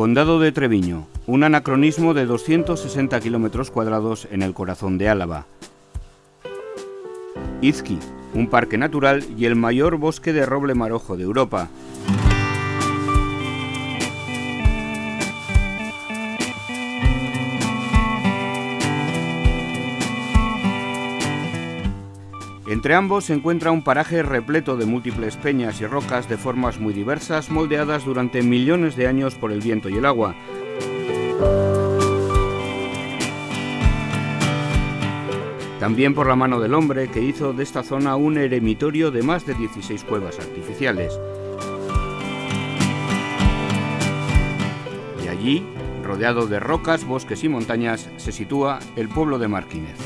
Condado de Treviño, un anacronismo de 260 kilómetros cuadrados en el corazón de Álava. Izqui, un parque natural y el mayor bosque de roble marojo de Europa. Entre ambos se encuentra un paraje repleto de múltiples peñas y rocas de formas muy diversas, moldeadas durante millones de años por el viento y el agua. También por la mano del hombre que hizo de esta zona un eremitorio de más de 16 cuevas artificiales. Y allí, rodeado de rocas, bosques y montañas, se sitúa el pueblo de Marquínez.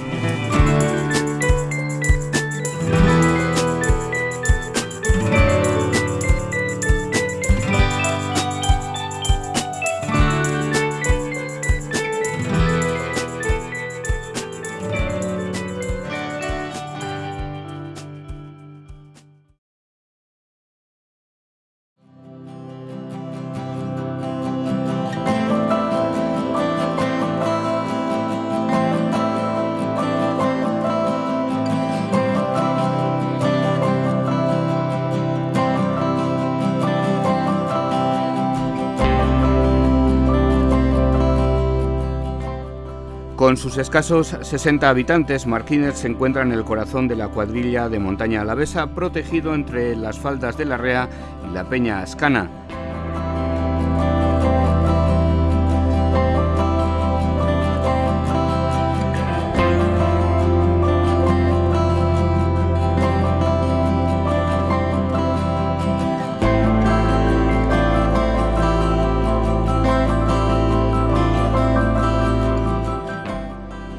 Con sus escasos 60 habitantes, Marquínez se encuentra en el corazón de la cuadrilla de montaña alavesa, protegido entre las faldas de la Rea y la Peña Ascana.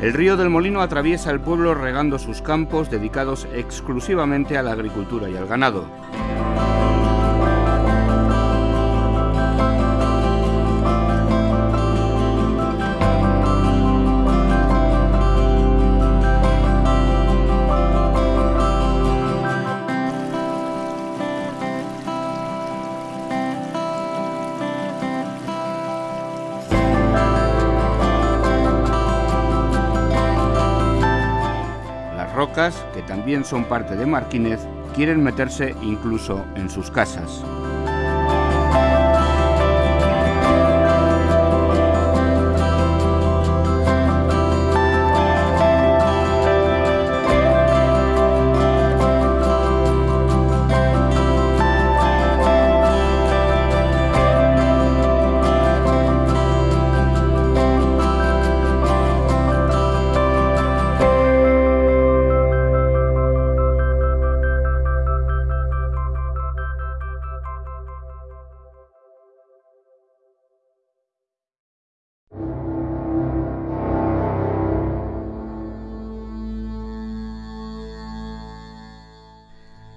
El río del Molino atraviesa el pueblo regando sus campos dedicados exclusivamente a la agricultura y al ganado. También son parte de Marquínez, quieren meterse incluso en sus casas.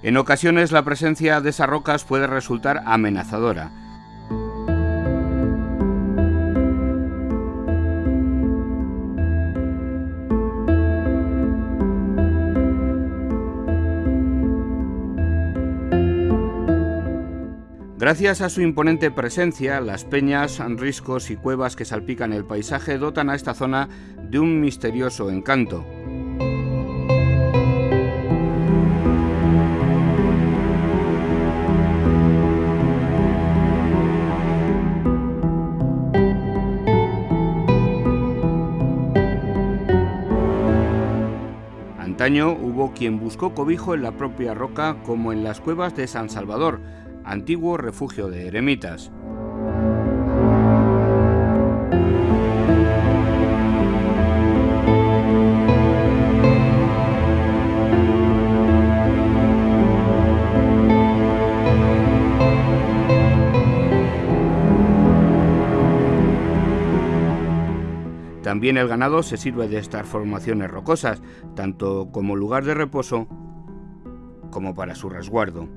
En ocasiones la presencia de esas rocas puede resultar amenazadora. Gracias a su imponente presencia, las peñas, riscos y cuevas que salpican el paisaje dotan a esta zona de un misterioso encanto. Antaño hubo quien buscó cobijo en la propia roca como en las cuevas de San Salvador, antiguo refugio de eremitas. También el ganado se sirve de estas formaciones rocosas, tanto como lugar de reposo como para su resguardo.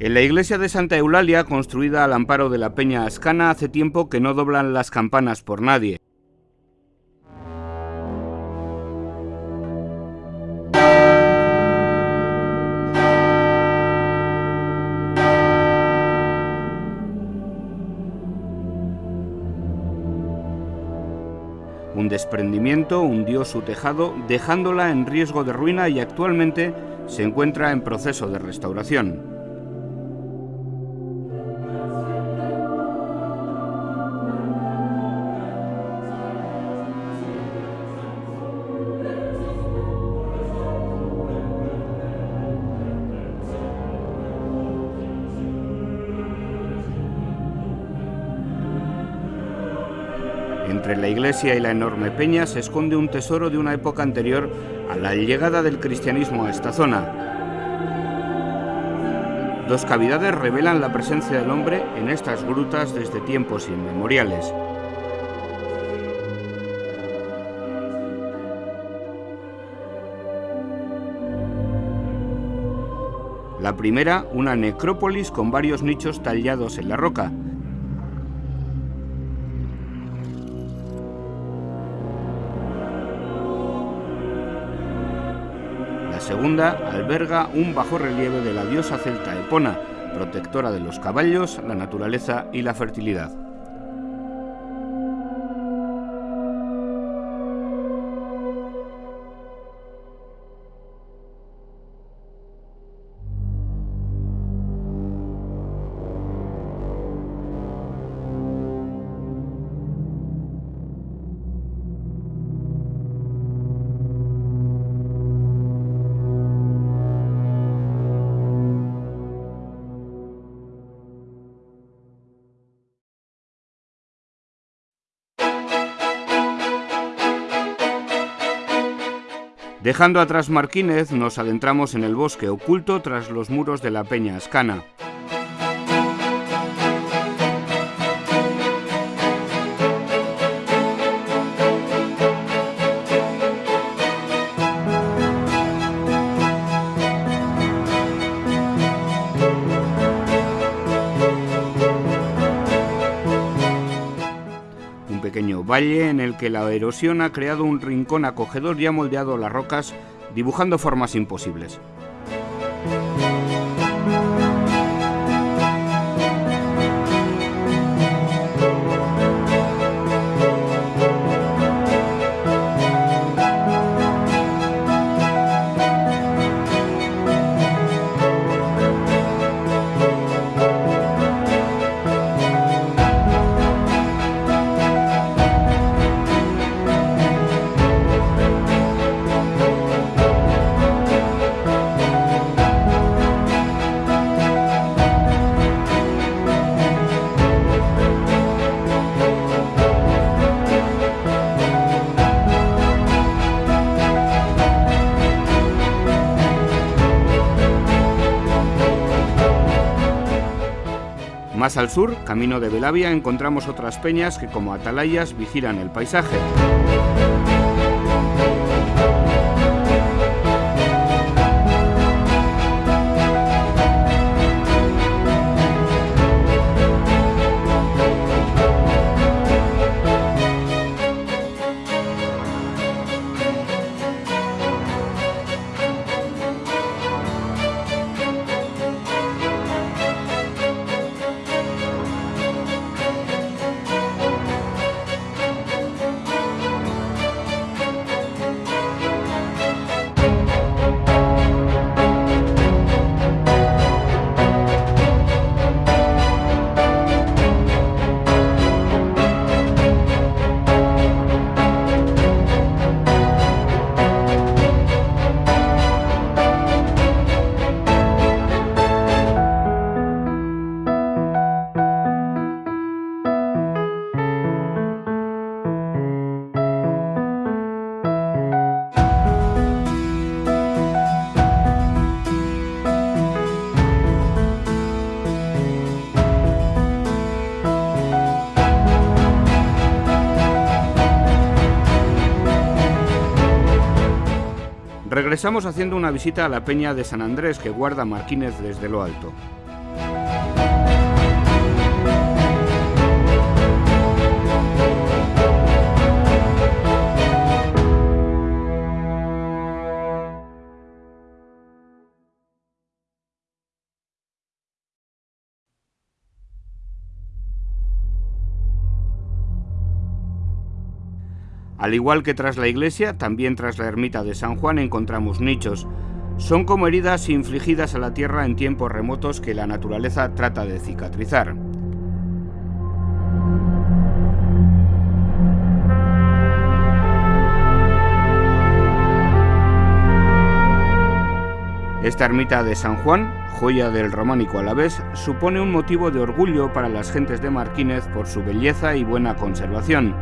En la iglesia de Santa Eulalia, construida al amparo de la Peña Ascana, hace tiempo que no doblan las campanas por nadie. Un desprendimiento hundió su tejado dejándola en riesgo de ruina y actualmente se encuentra en proceso de restauración. Entre la iglesia y la enorme peña se esconde un tesoro de una época anterior a la llegada del cristianismo a esta zona. Dos cavidades revelan la presencia del hombre en estas grutas desde tiempos inmemoriales. La primera, una necrópolis con varios nichos tallados en la roca, segunda alberga un bajo relieve de la diosa celta Epona, protectora de los caballos, la naturaleza y la fertilidad. Dejando atrás Marquínez, nos adentramos en el bosque oculto tras los muros de la Peña Ascana. Valle en el que la erosión ha creado un rincón acogedor y ha moldeado las rocas dibujando formas imposibles. Más al sur, camino de Belavia, encontramos otras peñas que como atalayas vigilan el paisaje. Regresamos haciendo una visita a la peña de San Andrés que guarda Marquínez desde lo alto. Al igual que tras la iglesia, también tras la ermita de San Juan encontramos nichos. Son como heridas infligidas a la tierra en tiempos remotos que la naturaleza trata de cicatrizar. Esta ermita de San Juan, joya del románico a la vez, supone un motivo de orgullo para las gentes de Marquínez por su belleza y buena conservación.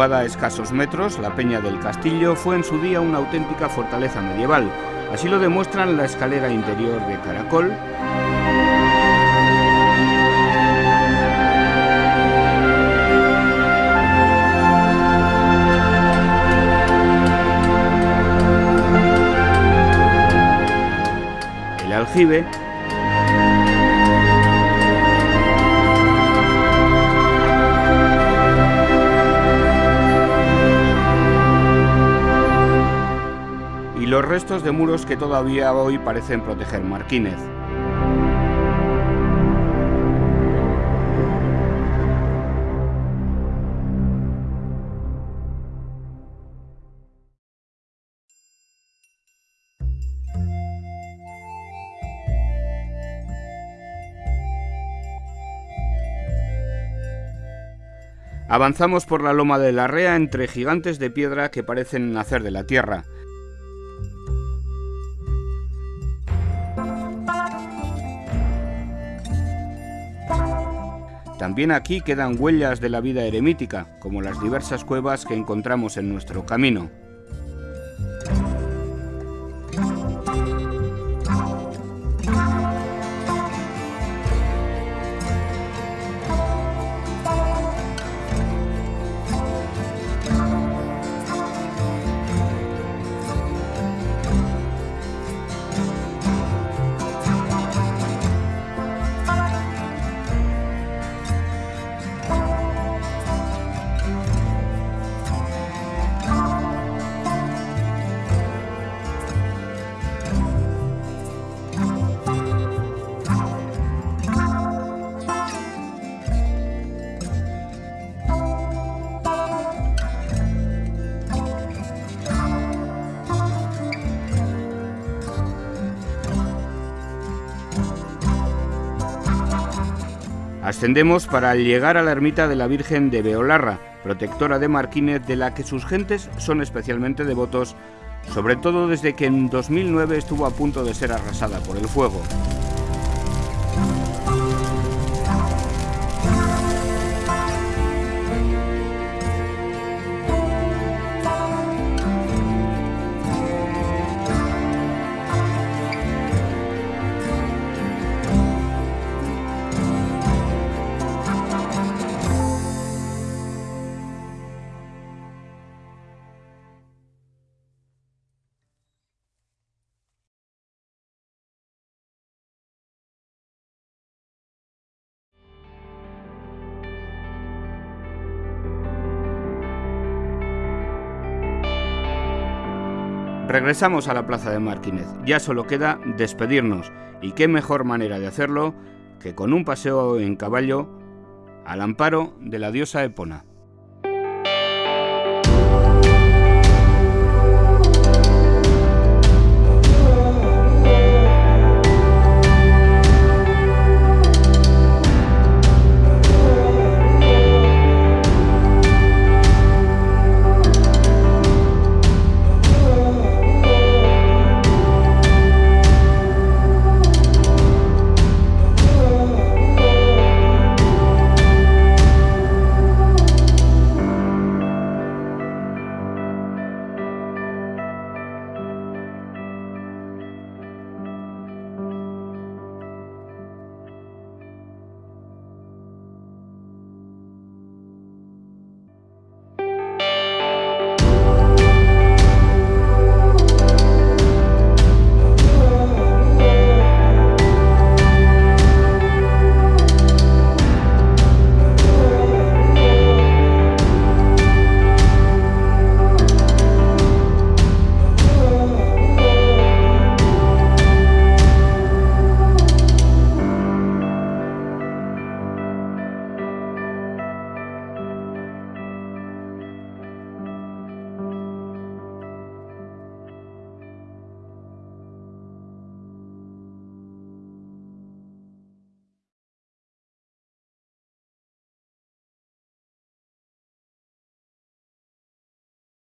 A escasos metros, la Peña del Castillo fue en su día una auténtica fortaleza medieval. Así lo demuestran la escalera interior de Caracol, el aljibe los restos de muros que todavía hoy parecen proteger Marquínez. Avanzamos por la loma de la Rea entre gigantes de piedra que parecen nacer de la tierra. También aquí quedan huellas de la vida eremítica, como las diversas cuevas que encontramos en nuestro camino. Ascendemos para llegar a la ermita de la Virgen de Beolarra, protectora de Marquínez de la que sus gentes son especialmente devotos, sobre todo desde que en 2009 estuvo a punto de ser arrasada por el fuego. Regresamos a la plaza de Martínez. Ya solo queda despedirnos. Y qué mejor manera de hacerlo que con un paseo en caballo al amparo de la diosa Epona.